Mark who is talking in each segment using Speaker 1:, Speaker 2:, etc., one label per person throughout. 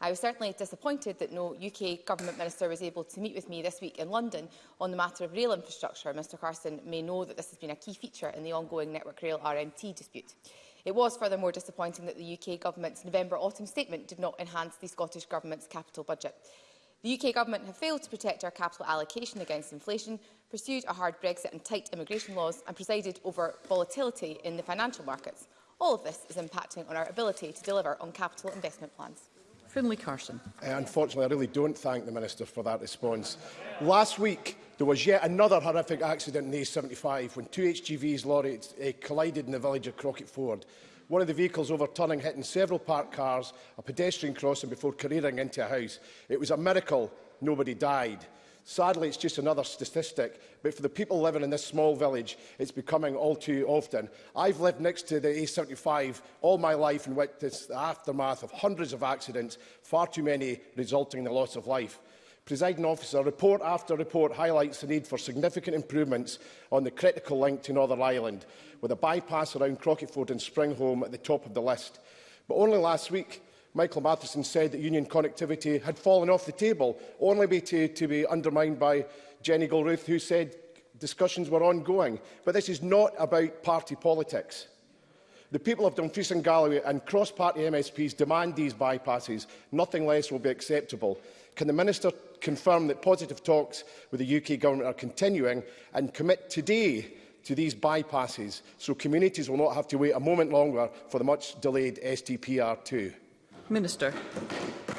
Speaker 1: I
Speaker 2: was certainly disappointed that no UK Government Minister was able to meet with me this week in London on the matter of rail infrastructure. Mr Carson may know that this has been a key feature in the ongoing Network Rail RMT dispute. It was furthermore disappointing that the UK Government's November autumn statement did not enhance the Scottish Government's capital budget. The UK Government have failed to protect our capital allocation against inflation, pursued a hard Brexit and tight immigration laws and presided over volatility in the financial markets. All of this is impacting on our ability to deliver on capital investment plans.
Speaker 1: Finlay Carson.
Speaker 3: Uh, unfortunately, I really don't thank the Minister for that response. Last week, there was yet another horrific accident in the A75 when two HGVs lorries uh, collided in the village of Crockett Ford. One of the vehicles overturning, hitting several parked cars, a pedestrian crossing before careering into a house. It was a miracle nobody died. Sadly, it's just another statistic, but for the people living in this small village, it's becoming all too often. I've lived next to the A75 all my life and witnessed the aftermath of hundreds of accidents, far too many resulting in the loss of life. Presiding officer, report after report highlights the need for significant improvements on the critical link to Northern Ireland, with a bypass around Crockettford and Springhome at the top of the list. But only last week, Michael Matheson said that union connectivity had fallen off the table, only to, to be undermined by Jenny Gilruth, who said discussions were ongoing. But this is not about party politics. The people of Dumfries and Galloway and cross-party MSPs demand these bypasses. Nothing less will be acceptable. Can the Minister confirm that positive talks with the UK Government are continuing and commit today to these bypasses so communities will not have to wait a moment longer for the much-delayed STPR2?
Speaker 1: Minister.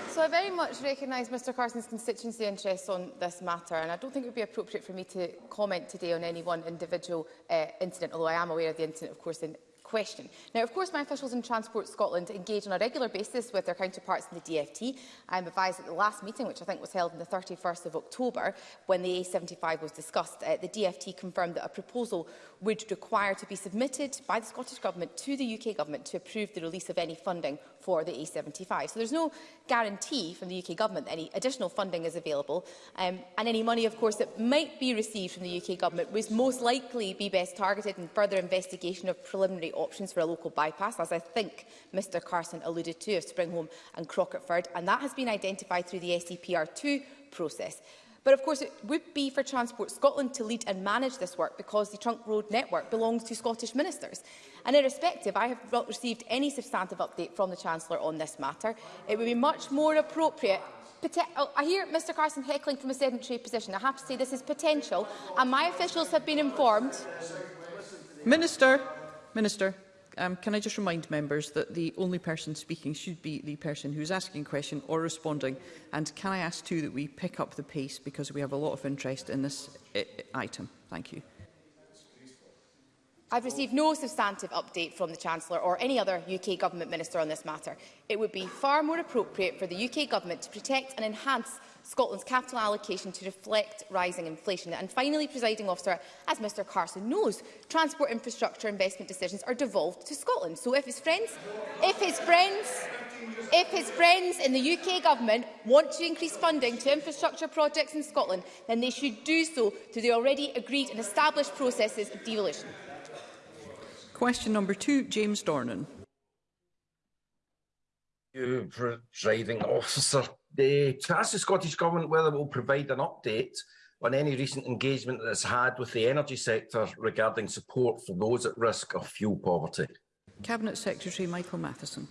Speaker 2: So I very much recognise Mr Carson's constituency interests on this matter and I don't think it would be appropriate for me to comment today on any one individual uh, incident, although I am aware of the incident, of course, in question. Now, of course, my officials in Transport Scotland engage on a regular basis with their counterparts in the DFT. I am advised at the last meeting, which I think was held on the 31st of October, when the A75 was discussed, uh, the DFT confirmed that a proposal would require to be submitted by the Scottish Government to the UK Government to approve the release of any funding for the A75. So there's no guarantee from the UK Government that any additional funding is available. Um, and any money, of course, that might be received from the UK Government would most likely be best targeted in further investigation of preliminary options for a local bypass, as I think Mr Carson alluded to, of Springholm and Crocketford, and that has been identified through the SEPR2 process. But of course, it would be for Transport Scotland to lead and manage this work because the trunk road network belongs to Scottish ministers. And irrespective, I have not received any substantive update from the Chancellor on this matter. It would be much more appropriate oh, I hear Mr Carson heckling from a sedentary position. I have to say this is potential, and my officials have been informed.
Speaker 1: Minister. Minister, um, can I just remind members that the only person speaking should be the person who's asking a question or responding? And can I ask too that we pick up the pace because we have a lot of interest in this uh, item? Thank you.
Speaker 2: I've received no substantive update from the Chancellor or any other UK Government Minister on this matter. It would be far more appropriate for the UK Government to protect and enhance Scotland's capital allocation to reflect rising inflation. And finally, presiding officer, as Mr Carson knows, transport infrastructure investment decisions are devolved to Scotland. So if his friends, if his friends, if his friends in the UK government want to increase funding to infrastructure projects in Scotland, then they should do so through the already agreed and established processes of devolution.
Speaker 1: Question number two, James Dornan.
Speaker 4: You, presiding officer the, to of the Scottish Government whether it will provide an update on any recent engagement that it's had with the energy sector regarding support for those at risk of fuel poverty.
Speaker 1: Cabinet Secretary Michael Matheson.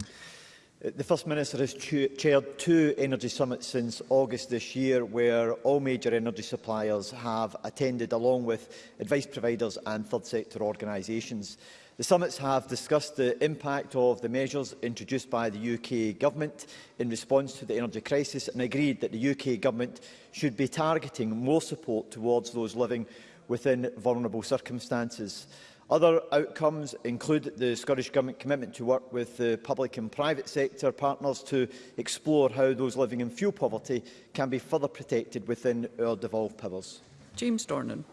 Speaker 5: Uh, the First Minister has chaired two energy summits since August this year where all major energy suppliers have attended along with advice providers and third sector organisations. The summits have discussed the impact of the measures introduced by the UK Government in response to the energy crisis and agreed that the UK Government should be targeting more support towards those living within vulnerable circumstances. Other outcomes include the Scottish Government commitment to work with the public and private sector partners to explore how those living in fuel poverty can be further protected within our devolved powers.
Speaker 1: James Dornan.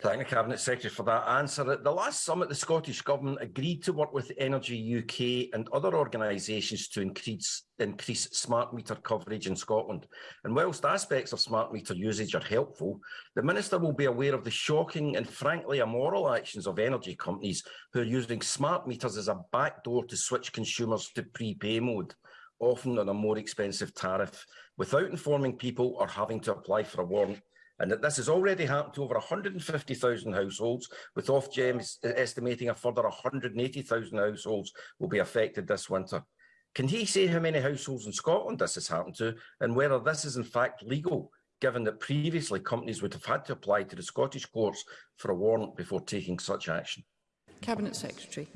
Speaker 4: Thank the Cabinet Secretary for that answer. At the last summit, the Scottish Government agreed to work with Energy UK and other organisations to increase, increase smart meter coverage in Scotland. And whilst aspects of smart meter usage are helpful, the Minister will be aware of the shocking and frankly immoral actions of energy companies who are using smart meters as a backdoor to switch consumers to prepay mode, often on a more expensive tariff, without informing people or having to apply for a warrant and that this has already happened to over 150,000 households, with Off James e-, estimating a further 180,000 households will be affected this winter. Can he say how many households in Scotland this has happened to, and whether this is in fact legal, given that previously companies would have had to apply to the Scottish courts for a warrant before taking such action?
Speaker 1: Cabinet Secretary.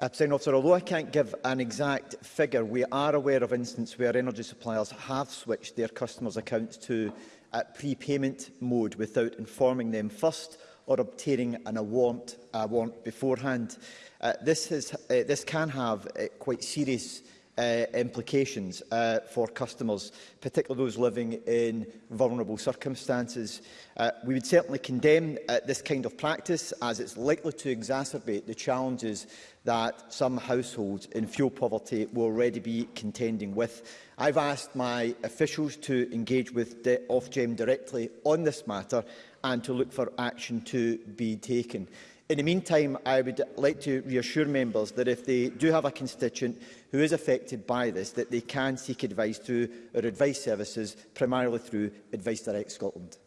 Speaker 5: Uh, officer, although I can't give an exact figure, we are aware of instances where energy suppliers have switched their customers' accounts to at prepayment mode without informing them first or obtaining an, a, warrant, a warrant beforehand. Uh, this, is, uh, this can have uh, quite serious uh, implications uh, for customers, particularly those living in vulnerable circumstances. Uh, we would certainly condemn uh, this kind of practice as it's likely to exacerbate the challenges that some households in fuel poverty will already be contending with. I've asked my officials to engage with Ofgem directly on this matter and to look for action to be taken. In the meantime, I would like to reassure members that if they do have a constituent who is affected by this, that they can seek advice through our advice services, primarily through Advice Direct Scotland.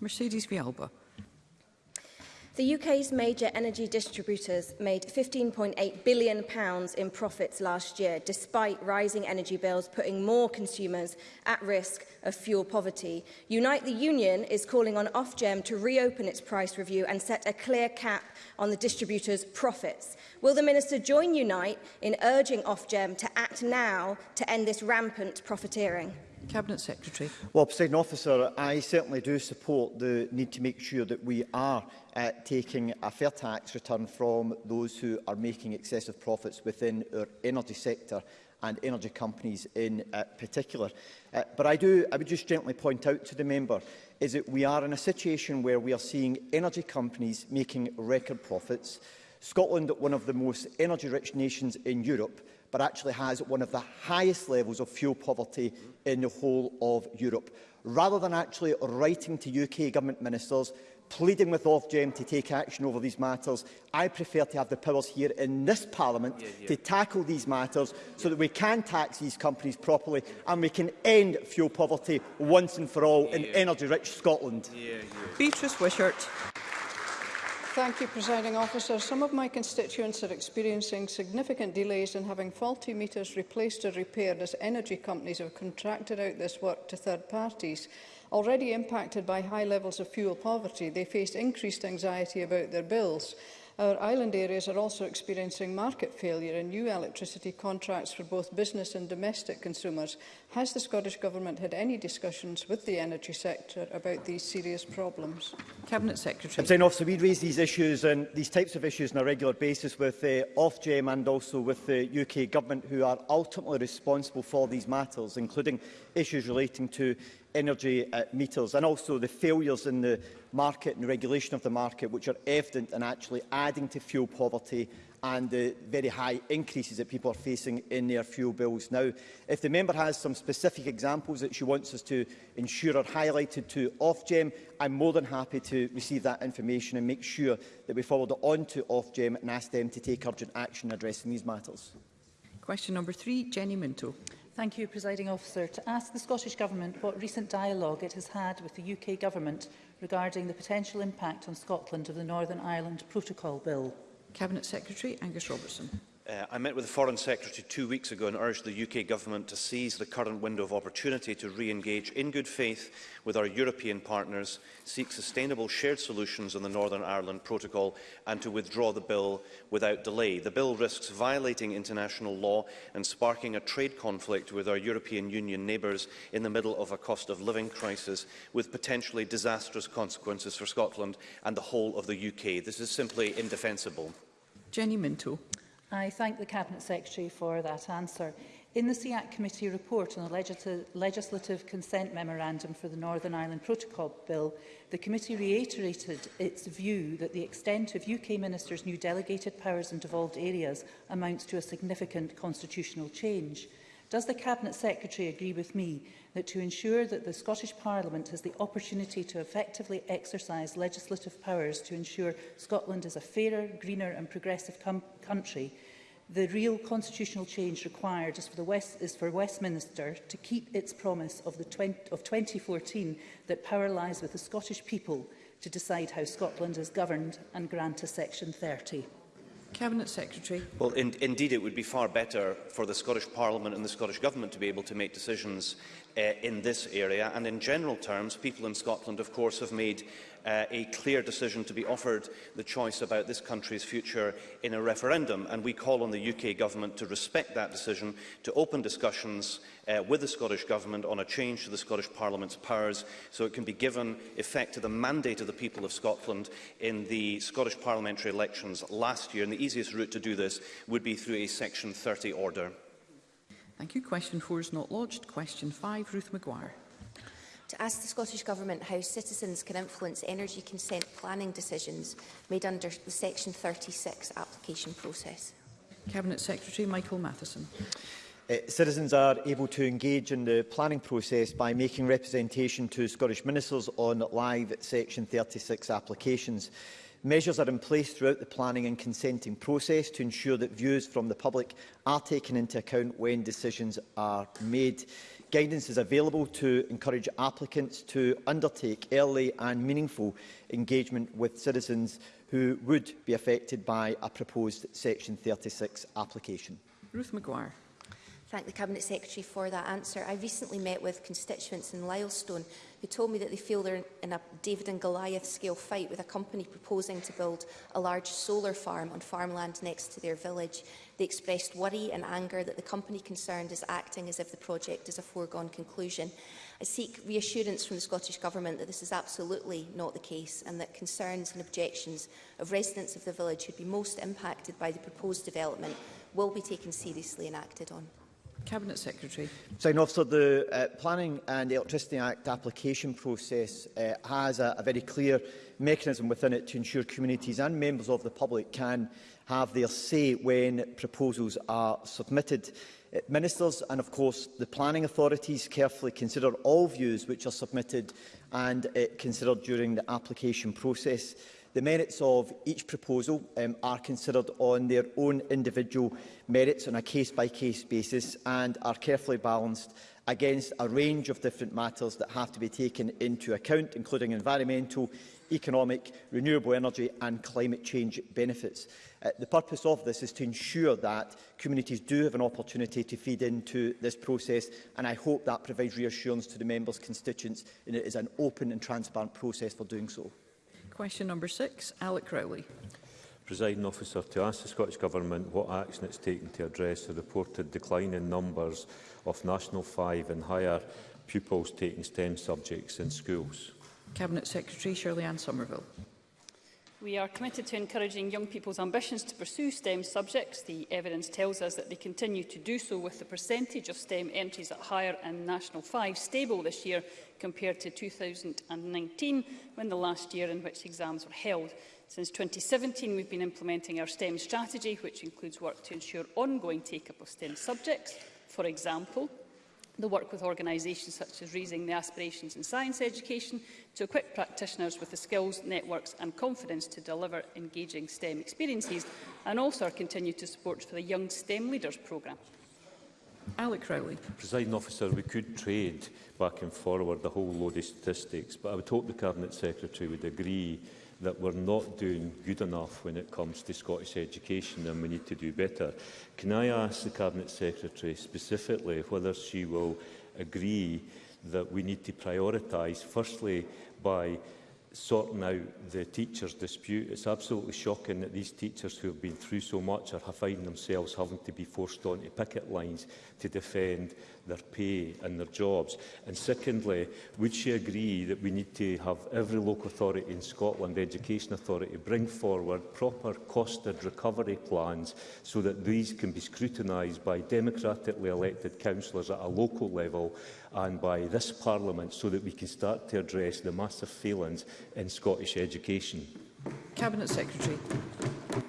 Speaker 1: Mercedes Vialba.
Speaker 6: The UK's major energy distributors made £15.8 billion pounds in profits last year, despite rising energy bills putting more consumers at risk of fuel poverty. Unite the Union is calling on Ofgem to reopen its price review and set a clear cap on the distributor's profits. Will the Minister join Unite in urging Ofgem to act now to end this rampant profiteering?
Speaker 1: Cabinet Secretary.
Speaker 5: Well, President Officer, I certainly do support the need to make sure that we are uh, taking a fair tax return from those who are making excessive profits within our energy sector and energy companies in uh, particular. Uh, but I, do, I would just gently point out to the member is that we are in a situation where we are seeing energy companies making record profits. Scotland, one of the most energy-rich nations in Europe, but actually has one of the highest levels of fuel poverty in the whole of Europe. Rather than actually writing to UK government ministers pleading with Ofgem to take action over these matters. I prefer to have the powers here in this Parliament yeah, yeah. to tackle these matters so that we can tax these companies properly and we can end fuel poverty once and for all yeah, in energy-rich Scotland.
Speaker 1: Beatrice Wishart.
Speaker 7: Thank you, Presiding Officer. Some of my constituents are experiencing significant delays in having faulty meters replaced or repaired as energy companies have contracted out this work to third parties. Already impacted by high levels of fuel poverty, they faced increased anxiety about their bills Our island areas are also experiencing market failure in new electricity contracts for both business and domestic consumers. Has the Scottish Government had any discussions with the energy sector about these serious problems?
Speaker 1: Cabinet Secretary.
Speaker 5: Saying, officer, we raise these issues and these types of issues on a regular basis with uh, Ofgem and also with the UK Government who are ultimately responsible for these matters, including issues relating to energy uh, meters and also the failures in the market and regulation of the market, which are evident and actually adding to fuel poverty and the very high increases that people are facing in their fuel bills now. If the member has some specific examples that she wants us to ensure are highlighted to Ofgem, I'm more than happy to receive that information and make sure that we forward it on to Ofgem and ask them to take urgent action addressing these matters.
Speaker 1: Question number three, Jenny Minto.
Speaker 8: Thank you, Presiding Officer. To ask the Scottish Government what recent dialogue it has had with the UK Government regarding the potential impact on Scotland of the Northern Ireland Protocol Bill.
Speaker 1: Cabinet Secretary Angus Robertson.
Speaker 9: Uh, I met with the Foreign Secretary two weeks ago and urged the UK Government to seize the current window of opportunity to re-engage in good faith with our European partners, seek sustainable shared solutions on the Northern Ireland Protocol and to withdraw the bill without delay. The bill risks violating international law and sparking a trade conflict with our European Union neighbours in the middle of a cost of living crisis with potentially disastrous consequences for Scotland and the whole of the UK. This is simply indefensible.
Speaker 1: Jenny Minto.
Speaker 8: I thank the Cabinet Secretary for that answer. In the SEAC Committee report on the legislative, legislative Consent Memorandum for the Northern Ireland Protocol Bill, the committee reiterated its view that the extent of UK ministers' new delegated powers in devolved areas amounts to a significant constitutional change. Does the Cabinet Secretary agree with me that to ensure that the Scottish Parliament has the opportunity to effectively exercise legislative powers to ensure Scotland is a fairer, greener and progressive country, the real constitutional change required is for, the West, is for Westminster to keep its promise of, the 20, of 2014 that power lies with the Scottish people to decide how Scotland is governed and grant a Section 30?
Speaker 1: Cabinet Secretary.
Speaker 9: Well, in, indeed, it would be far better for the Scottish Parliament and the Scottish Government to be able to make decisions uh, in this area. And in general terms, people in Scotland, of course, have made uh, a clear decision to be offered the choice about this country's future in a referendum. And we call on the UK government to respect that decision, to open discussions uh, with the Scottish government on a change to the Scottish Parliament's powers so it can be given effect to the mandate of the people of Scotland in the Scottish parliamentary elections last year. And the easiest route to do this would be through a Section 30 order.
Speaker 1: Thank you. Question four is not lodged. Question five, Ruth Maguire.
Speaker 10: To ask the Scottish Government how citizens can influence energy consent planning decisions made under the Section 36 application process.
Speaker 1: Cabinet Secretary Michael Matheson.
Speaker 5: Uh, citizens are able to engage in the planning process by making representation to Scottish ministers on live Section 36 applications. Measures are in place throughout the planning and consenting process to ensure that views from the public are taken into account when decisions are made. Guidance is available to encourage applicants to undertake early and meaningful engagement with citizens who would be affected by a proposed Section 36 application.
Speaker 1: Ruth McGuire
Speaker 10: thank the Cabinet Secretary for that answer. I recently met with constituents in Lylestone who told me that they feel they're in a David and Goliath scale fight with a company proposing to build a large solar farm on farmland next to their village. They expressed worry and anger that the company concerned is acting as if the project is a foregone conclusion. I seek reassurance from the Scottish Government that this is absolutely not the case and that concerns and objections of residents of the village who'd be most impacted by the proposed development will be taken seriously and acted on.
Speaker 1: Cabinet Secretary.
Speaker 5: Sign officer, the uh, Planning and Electricity Act application process uh, has a, a very clear mechanism within it to ensure communities and members of the public can have their say when proposals are submitted. Uh, ministers and, of course, the planning authorities carefully consider all views which are submitted and uh, considered during the application process. The merits of each proposal um, are considered on their own individual merits on a case-by-case -case basis and are carefully balanced against a range of different matters that have to be taken into account, including environmental, economic, renewable energy and climate change benefits. Uh, the purpose of this is to ensure that communities do have an opportunity to feed into this process and I hope that provides reassurance to the members' constituents and it is an open and transparent process for doing so.
Speaker 1: Question number six, Alec Crowley.
Speaker 11: Presiding officer, to ask the Scottish Government what action it's taken to address the reported decline in numbers of National 5 and higher pupils taking STEM subjects in schools.
Speaker 1: Cabinet Secretary Shirley Ann Somerville.
Speaker 12: We are committed to encouraging young people's ambitions to pursue STEM subjects. The evidence tells us that they continue to do so with the percentage of STEM entries at higher and National 5 stable this year compared to 2019, when the last year in which exams were held. Since 2017, we've been implementing our STEM strategy, which includes work to ensure ongoing take-up of STEM subjects. For example, the work with organisations such as Raising the Aspirations in Science Education to equip practitioners with the skills, networks and confidence to deliver engaging STEM experiences and also our continued to support for the Young STEM Leaders programme.
Speaker 1: Alec Rowley.
Speaker 11: Presiding officer, we could trade back and forward the whole load of statistics, but I would hope the Cabinet Secretary would agree that we're not doing good enough when it comes to Scottish education and we need to do better. Can I ask the Cabinet Secretary specifically whether she will agree that we need to prioritise, firstly, by sorting out the teachers' dispute. It's absolutely shocking that these teachers who have been through so much are finding themselves having to be forced onto picket lines to defend their pay and their jobs. And secondly, would she agree that we need to have every local authority in Scotland, the Education Authority, bring forward proper costed recovery plans so that these can be scrutinised by democratically elected councillors at a local level and by this Parliament so that we can start to address the massive failings in Scottish education?
Speaker 1: Cabinet Secretary.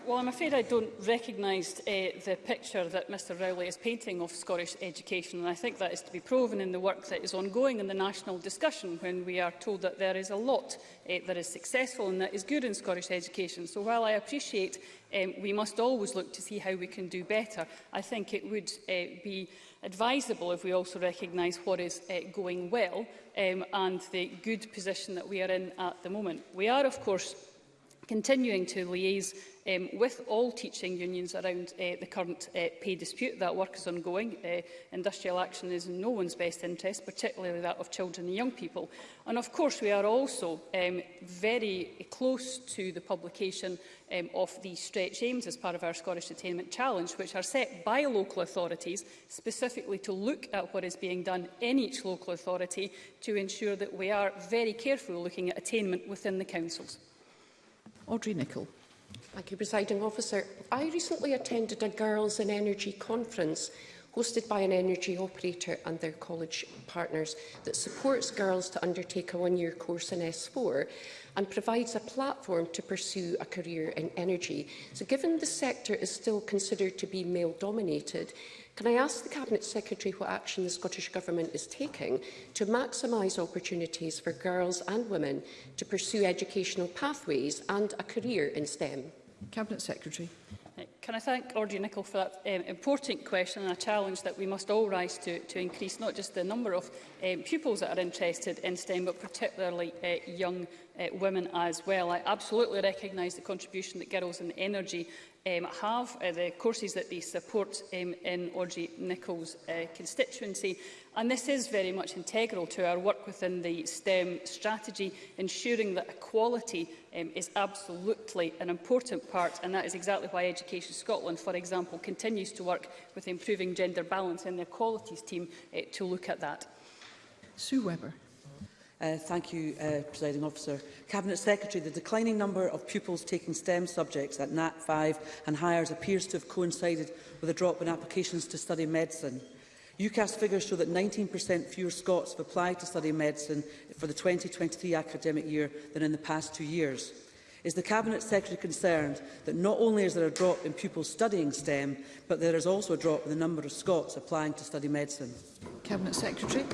Speaker 12: Well, I'm afraid I don't recognise uh, the picture that Mr Rowley is painting of Scottish education, and I think that is to be proven in the work that is ongoing in the national discussion when we are told that there is a lot uh, that is successful and that is good in Scottish education. So while I appreciate um, we must always look to see how we can do better, I think it would uh, be advisable if we also recognise what is uh, going well um, and the good position that we are in at the moment. We are, of course, continuing to liaise um, with all teaching unions around uh, the current uh, pay dispute. That work is ongoing. Uh, industrial action is in no one's best interest, particularly that of children and young people. And of course, we are also um, very close to the publication um, of the stretch aims as part of our Scottish Attainment Challenge, which are set by local authorities specifically to look at what is being done in each local authority to ensure that we are very careful looking at attainment within the councils.
Speaker 1: Audrey Nicholl.
Speaker 13: Thank you, Presiding Officer. I recently attended a Girls in Energy conference hosted by an energy operator and their college partners that supports girls to undertake a one-year course in S4 and provides a platform to pursue a career in energy. So given the sector is still considered to be male-dominated, Can I ask the Cabinet Secretary what action the Scottish Government is taking to maximise opportunities for girls and women to pursue educational pathways and a career in STEM?
Speaker 1: Cabinet Secretary.
Speaker 12: Uh, can I thank Audrey Nicholl for that um, important question and a challenge that we must all rise to, to increase not just the number of um, pupils that are interested in STEM, but particularly uh, young uh, women as well. I absolutely recognise the contribution that girls in energy um, have, uh, the courses that they support um, in Audrey Nicholls uh, constituency. And this is very much integral to our work within the STEM strategy, ensuring that equality um, is absolutely an important part. And that is exactly why Education Scotland, for example, continues to work with improving gender balance in their qualities team uh, to look at that.
Speaker 1: Sue Webber.
Speaker 14: Uh, thank you, uh, Presiding Officer. Cabinet Secretary, the declining number of pupils taking STEM subjects at NAT 5 and hires appears to have coincided with a drop in applications to study medicine. UCAS figures show that 19% fewer Scots have applied to study medicine for the 2023 academic year than in the past two years. Is the Cabinet Secretary concerned that not only is there a drop in pupils studying STEM, but there is also a drop in the number of Scots applying to study medicine?
Speaker 1: Cabinet Secretary.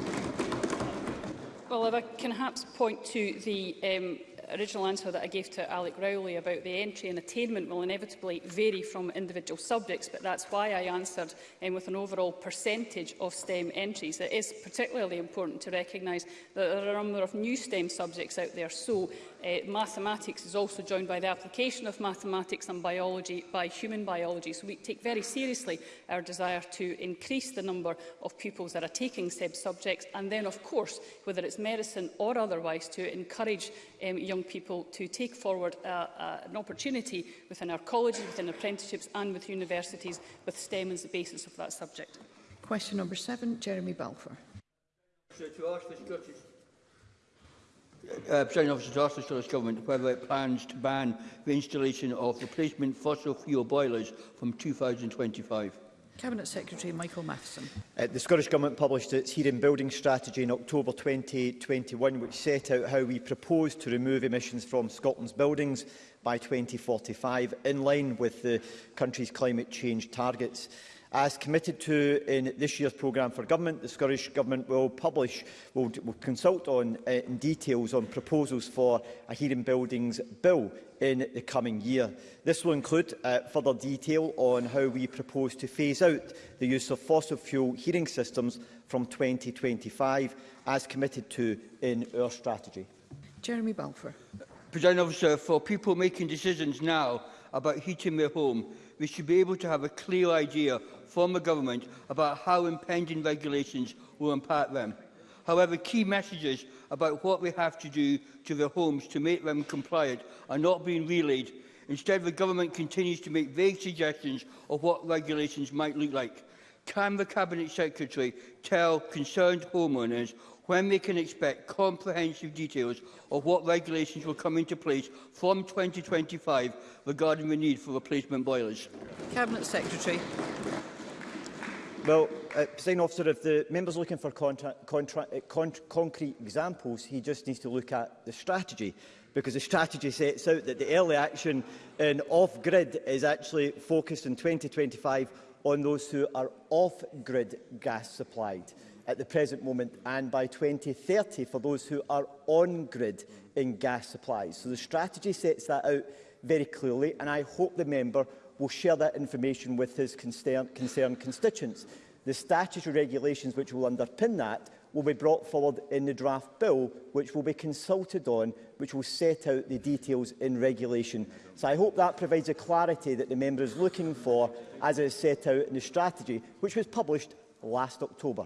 Speaker 12: However, can perhaps point to the um, original answer that I gave to Alec Rowley about the entry and attainment will inevitably vary from individual subjects, but that's why I answered um, with an overall percentage of STEM entries. It is particularly important to recognise that there are a number of new STEM subjects out there, so uh, mathematics is also joined by the application of mathematics and biology by human biology. So we take very seriously our desire to increase the number of pupils that are taking STEM subjects, and then, of course, whether it's medicine or otherwise, to encourage um, young young people to take forward uh, uh, an opportunity within our colleges, within apprenticeships and with universities, with STEM as the basis of that subject.
Speaker 1: Question number seven, Jeremy Balfour.
Speaker 15: uh, President Officer to ask the Scottish Government whether it plans to ban the installation of replacement fossil fuel boilers from 2025.
Speaker 1: Cabinet Secretary Michael Matheson.
Speaker 5: Uh, the Scottish Government published its hearing building strategy in October 2021, which set out how we propose to remove emissions from Scotland's buildings by 2045, in line with the country's climate change targets. As committed to in this year's programme for government, the Scottish Government will publish, will, will consult on uh, in details on proposals for a hearing buildings bill in the coming year. This will include uh, further detail on how we propose to phase out the use of fossil fuel heating systems from 2025, as committed to in our strategy.
Speaker 1: Jeremy Balfour.
Speaker 15: President officer, for people making decisions now about heating their home, we should be able to have a clear idea from the government about how impending regulations will impact them. However, key messages about what we have to do to the homes to make them compliant are not being relayed. Instead, the government continues to make vague suggestions of what regulations might look like. Can the Cabinet Secretary tell concerned homeowners when they can expect comprehensive details of what regulations will come into place from 2025 regarding the need for replacement boilers.
Speaker 1: Cabinet Secretary.
Speaker 5: Well, uh, President Officer, if the member's looking for contract, contract, uh, con concrete examples, he just needs to look at the strategy, because the strategy sets out that the early action in off-grid is actually focused in 2025 on those who are off-grid gas supplied at the present moment and by 2030 for those who are on-grid in gas supplies. So the strategy sets that out very clearly and I hope the member will share that information with his concern, concerned constituents. The statutory regulations which will underpin that will be brought forward in the draft bill, which will be consulted on, which will set out the details in regulation. So I hope that provides a clarity that the member is looking for as it is set out in the strategy, which was published last October.